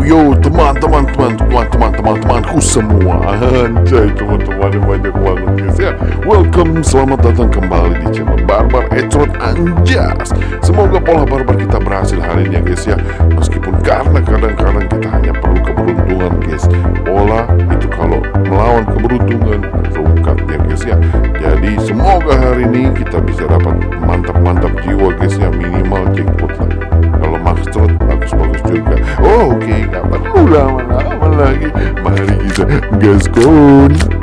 Yo teman-teman teman-teman teman-teman temanku semua. Anjay teman-teman banyak banget guys ya. Welcome selamat datang kembali di channel Barbar Etrot Anjas. Semoga pola barbar kita berhasil hari ini ya guys ya. Meskipun karena kadang-kadang kita hanya perlu keberuntungan guys. Pola itu kalau melawan keberuntungan rungkat ya guys ya. Jadi semoga hari ini kita bisa dapat mantap-mantap jiwa guys ya. Minimal jackpot lah. Kalau trot bagus-bagus juga. Oh oke ulang malah lagi mari kita gaskon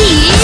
see